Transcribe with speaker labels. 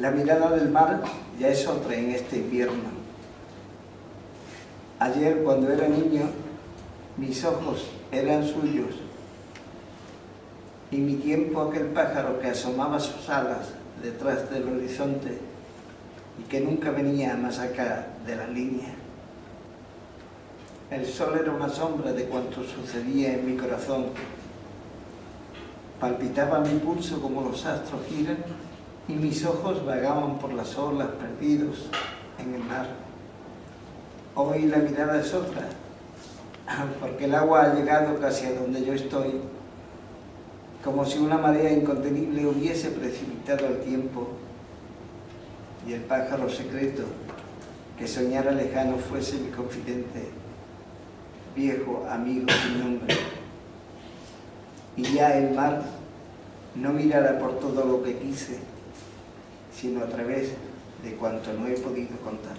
Speaker 1: La mirada del mar ya es otra en este invierno. Ayer, cuando era niño, mis ojos eran suyos y mi tiempo aquel pájaro que asomaba sus alas detrás del horizonte y que nunca venía más acá de la línea. El sol era una sombra de cuanto sucedía en mi corazón. Palpitaba mi pulso como los astros giran y mis ojos vagaban por las olas perdidos en el mar. Hoy la mirada es otra, porque el agua ha llegado casi a donde yo estoy, como si una marea incontenible hubiese precipitado el tiempo y el pájaro secreto que soñara lejano fuese mi confidente, viejo amigo sin nombre. Y ya el mar no mirará por todo lo que quise, sino a través de cuanto no he podido contar.